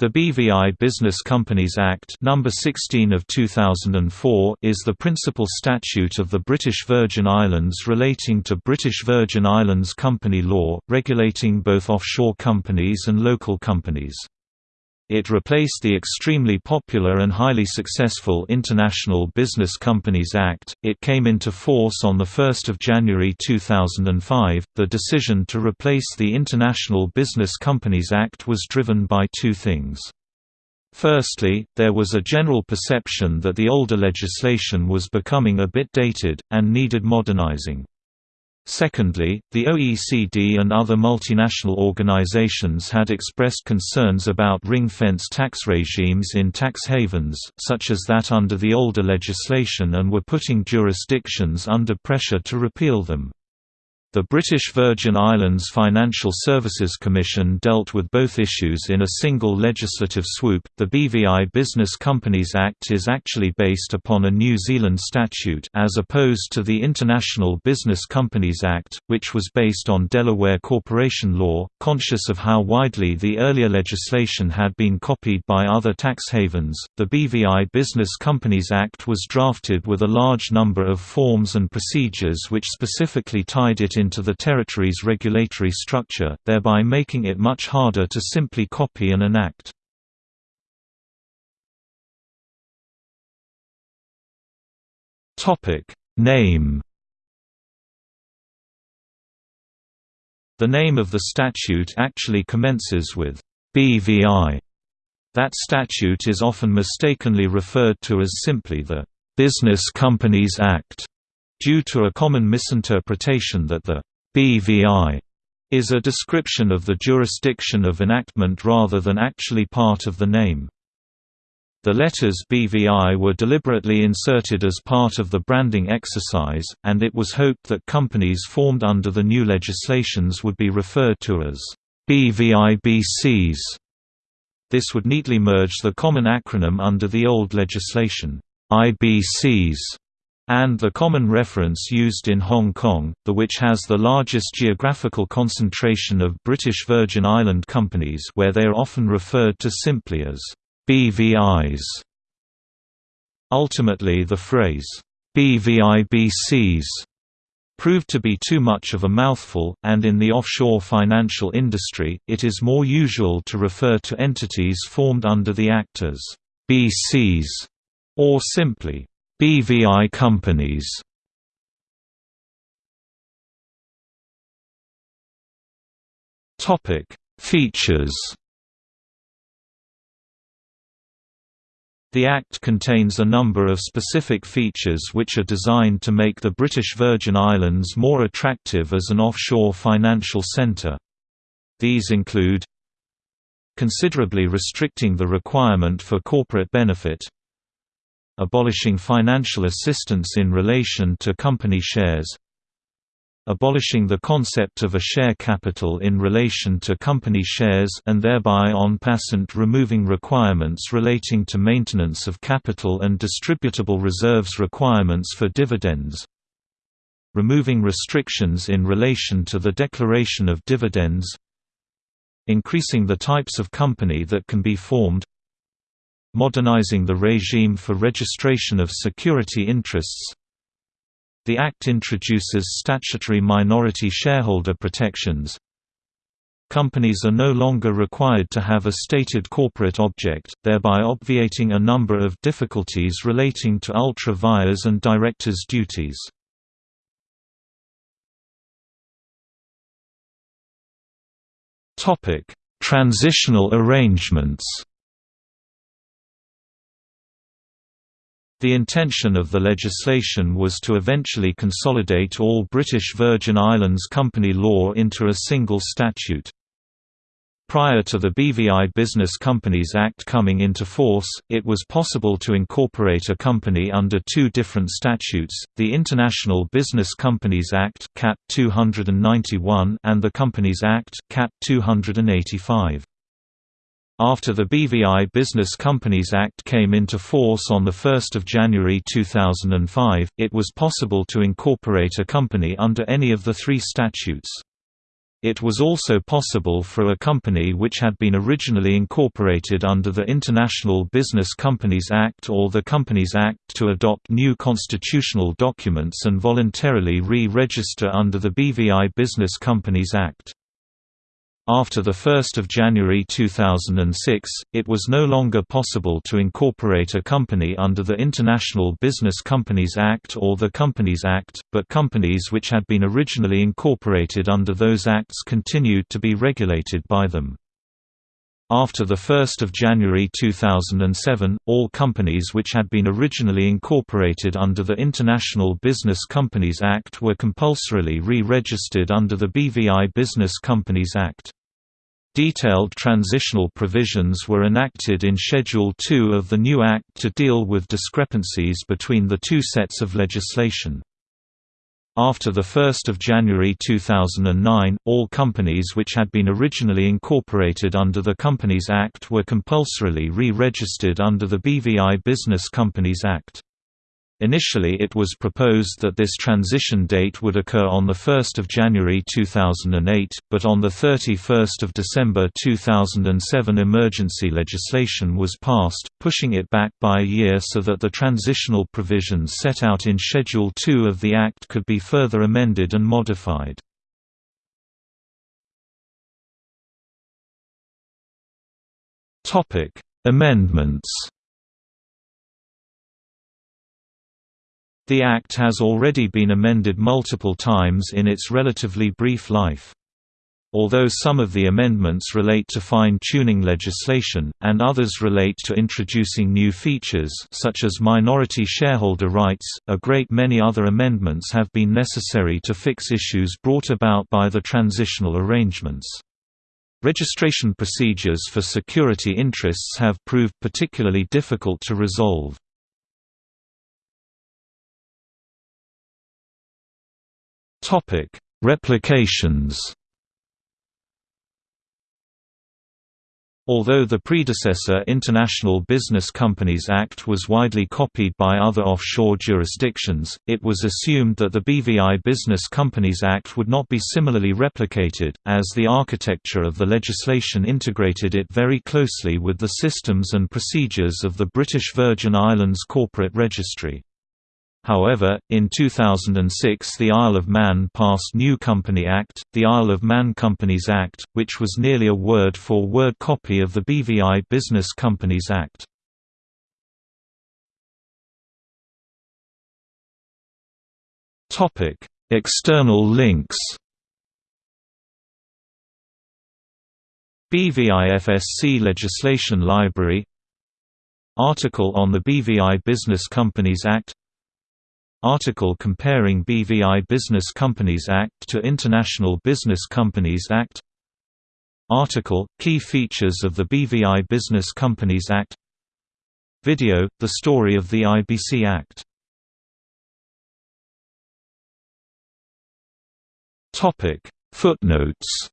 The BVI Business Companies Act number 16 of 2004 is the principal statute of the British Virgin Islands relating to British Virgin Islands company law, regulating both offshore companies and local companies. It replaced the extremely popular and highly successful International Business Companies Act. It came into force on 1 January 2005. The decision to replace the International Business Companies Act was driven by two things. Firstly, there was a general perception that the older legislation was becoming a bit dated, and needed modernizing. Secondly, the OECD and other multinational organizations had expressed concerns about ring-fence tax regimes in tax havens, such as that under the older legislation and were putting jurisdictions under pressure to repeal them. The British Virgin Islands Financial Services Commission dealt with both issues in a single legislative swoop. The BVI Business Companies Act is actually based upon a New Zealand statute as opposed to the International Business Companies Act, which was based on Delaware corporation law. Conscious of how widely the earlier legislation had been copied by other tax havens, the BVI Business Companies Act was drafted with a large number of forms and procedures which specifically tied it into the territory's regulatory structure, thereby making it much harder to simply copy and enact. Name The name of the statute actually commences with BVI. That statute is often mistakenly referred to as simply the Business Companies Act due to a common misinterpretation that the BVI is a description of the jurisdiction of enactment rather than actually part of the name. The letters BVI were deliberately inserted as part of the branding exercise, and it was hoped that companies formed under the new legislations would be referred to as BVIBCs. This would neatly merge the common acronym under the old legislation, IBCs, and the common reference used in Hong Kong, the which has the largest geographical concentration of British Virgin Island companies where they are often referred to simply as BVIs. Ultimately the phrase, BVIBCs proved to be too much of a mouthful, and in the offshore financial industry, it is more usual to refer to entities formed under the Act as BCs, or simply BVI companies Topic: Features. The Act contains a number of specific features which are designed to make the British Virgin Islands more attractive as an offshore financial centre. These include considerably restricting the requirement for corporate benefit abolishing financial assistance in relation to company shares. Abolishing the concept of a share capital in relation to company shares and thereby en passant removing requirements relating to maintenance of capital and distributable reserves requirements for dividends. Removing restrictions in relation to the declaration of dividends. Increasing the types of company that can be formed modernizing the regime for registration of security interests. The Act introduces statutory minority shareholder protections. Companies are no longer required to have a stated corporate object, thereby obviating a number of difficulties relating to ultra vires and directors' duties. Transitional arrangements The intention of the legislation was to eventually consolidate all British Virgin Islands company law into a single statute. Prior to the BVI Business Companies Act coming into force, it was possible to incorporate a company under two different statutes, the International Business Companies Act Cap 291 and the Companies Act Cap 285. After the BVI Business Companies Act came into force on 1 January 2005, it was possible to incorporate a company under any of the three statutes. It was also possible for a company which had been originally incorporated under the International Business Companies Act or the Companies Act to adopt new constitutional documents and voluntarily re-register under the BVI Business Companies Act. After 1 January 2006, it was no longer possible to incorporate a company under the International Business Companies Act or the Companies Act, but companies which had been originally incorporated under those acts continued to be regulated by them. After 1 January 2007, all companies which had been originally incorporated under the International Business Companies Act were compulsorily re-registered under the BVI Business Companies Act. Detailed transitional provisions were enacted in Schedule 2 of the new Act to deal with discrepancies between the two sets of legislation. After 1 January 2009, all companies which had been originally incorporated under the Companies Act were compulsorily re-registered under the BVI Business Companies Act. Initially it was proposed that this transition date would occur on 1 January 2008, but on 31 December 2007 emergency legislation was passed, pushing it back by a year so that the transitional provisions set out in Schedule 2 of the Act could be further amended and modified. Amendments The Act has already been amended multiple times in its relatively brief life. Although some of the amendments relate to fine-tuning legislation, and others relate to introducing new features such as minority shareholder rights, a great many other amendments have been necessary to fix issues brought about by the transitional arrangements. Registration procedures for security interests have proved particularly difficult to resolve. Topic: Replications. Although the predecessor International Business Companies Act was widely copied by other offshore jurisdictions, it was assumed that the BVI Business Companies Act would not be similarly replicated, as the architecture of the legislation integrated it very closely with the systems and procedures of the British Virgin Islands Corporate Registry. However, in 2006 the Isle of Man passed New Company Act, the Isle of Man Companies Act, which was nearly a word-for-word -word copy of the BVI Business Companies Act. External links BVI-FSC Legislation Library Article on the BVI Business Companies Act Article comparing BVI Business Companies Act to International Business Companies Act. Article – Key features of the BVI Business Companies Act. Video – The story of the IBC Act. Footnotes